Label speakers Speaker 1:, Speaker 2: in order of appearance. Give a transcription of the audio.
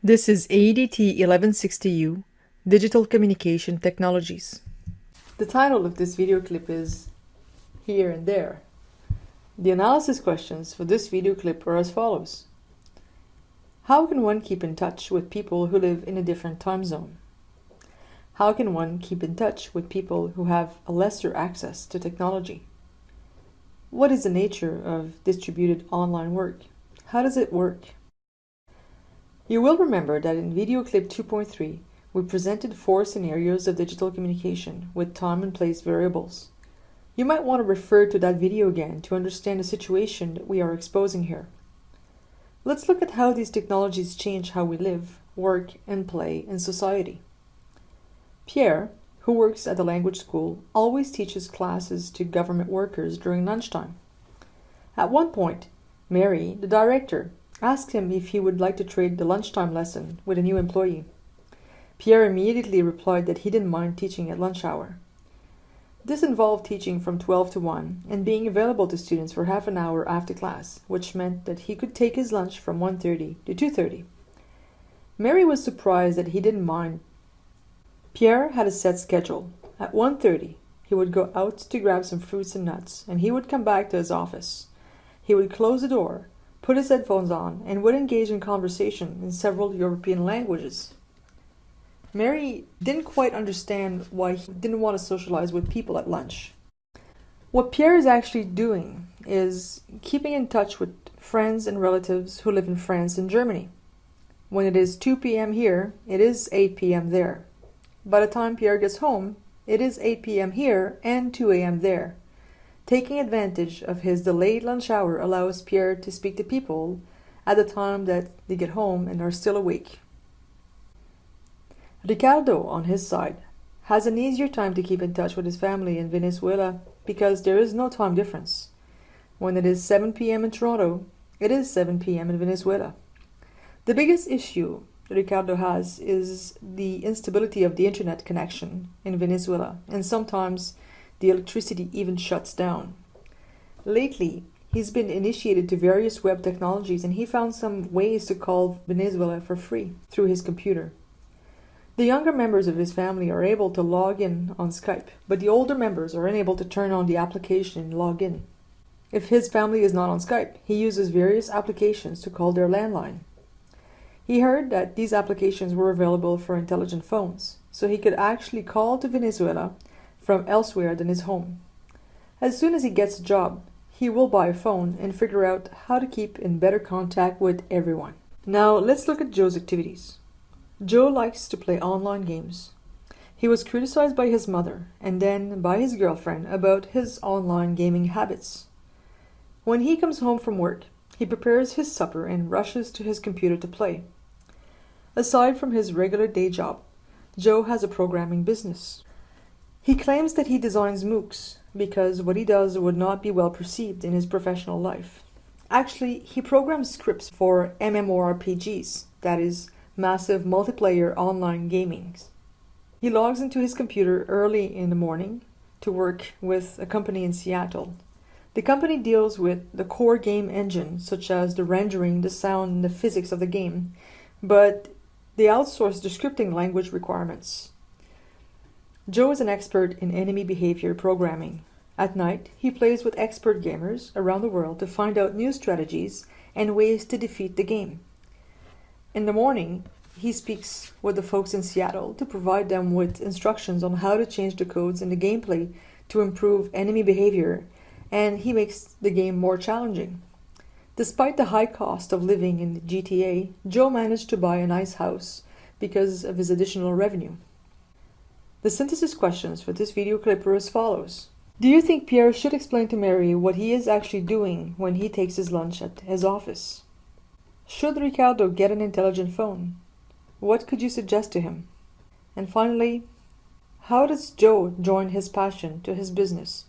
Speaker 1: This is AEDT 1160U, Digital Communication Technologies. The title of this video clip is Here and There. The analysis questions for this video clip are as follows. How can one keep in touch with people who live in a different time zone? How can one keep in touch with people who have a lesser access to technology? What is the nature of distributed online work? How does it work? You will remember that in video clip 2.3, we presented four scenarios of digital communication with time and place variables. You might want to refer to that video again to understand the situation that we are exposing here. Let's look at how these technologies change how we live, work, and play in society. Pierre, who works at the language school, always teaches classes to government workers during lunchtime. At one point, Mary, the director, asked him if he would like to trade the lunchtime lesson with a new employee. Pierre immediately replied that he didn't mind teaching at lunch hour. This involved teaching from 12 to 1 and being available to students for half an hour after class, which meant that he could take his lunch from 1.30 to 2.30. Mary was surprised that he didn't mind. Pierre had a set schedule. At 1.30, he would go out to grab some fruits and nuts, and he would come back to his office. He would close the door put his headphones on, and would engage in conversation in several European languages. Mary didn't quite understand why he didn't want to socialize with people at lunch. What Pierre is actually doing is keeping in touch with friends and relatives who live in France and Germany. When it is 2 p.m. here, it is 8 p.m. there. By the time Pierre gets home, it is 8 p.m. here and 2 a.m. there. Taking advantage of his delayed lunch hour allows Pierre to speak to people at the time that they get home and are still awake. Ricardo, on his side, has an easier time to keep in touch with his family in Venezuela because there is no time difference. When it is 7 p.m. in Toronto, it is 7 p.m. in Venezuela. The biggest issue Ricardo has is the instability of the internet connection in Venezuela, and sometimes the electricity even shuts down. Lately, he's been initiated to various web technologies and he found some ways to call Venezuela for free through his computer. The younger members of his family are able to log in on Skype, but the older members are unable to turn on the application and log in. If his family is not on Skype, he uses various applications to call their landline. He heard that these applications were available for intelligent phones, so he could actually call to Venezuela from elsewhere than his home. As soon as he gets a job, he will buy a phone and figure out how to keep in better contact with everyone. Now let's look at Joe's activities. Joe likes to play online games. He was criticized by his mother and then by his girlfriend about his online gaming habits. When he comes home from work, he prepares his supper and rushes to his computer to play. Aside from his regular day job, Joe has a programming business. He claims that he designs MOOCs because what he does would not be well perceived in his professional life. Actually, he programs scripts for MMORPGs, that is, massive multiplayer online gaming. He logs into his computer early in the morning to work with a company in Seattle. The company deals with the core game engine, such as the rendering, the sound, and the physics of the game, but they outsource the scripting language requirements. Joe is an expert in enemy behavior programming. At night, he plays with expert gamers around the world to find out new strategies and ways to defeat the game. In the morning, he speaks with the folks in Seattle to provide them with instructions on how to change the codes in the gameplay to improve enemy behavior, and he makes the game more challenging. Despite the high cost of living in GTA, Joe managed to buy a nice house because of his additional revenue. The synthesis questions for this video clip are as follows. Do you think Pierre should explain to Mary what he is actually doing when he takes his lunch at his office? Should Ricardo get an intelligent phone? What could you suggest to him? And finally, how does Joe join his passion to his business